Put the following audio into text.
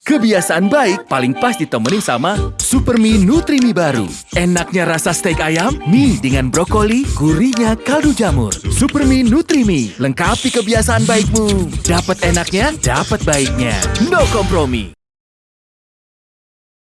Kebiasaan baik paling pas ditemenin sama Supermi Nutrimi baru. Enaknya rasa steak ayam, mie dengan brokoli, gurihnya kaldu jamur. Supermi Nutrimi, lengkapi kebiasaan baikmu. Dapat enaknya, dapat baiknya. No kompromi.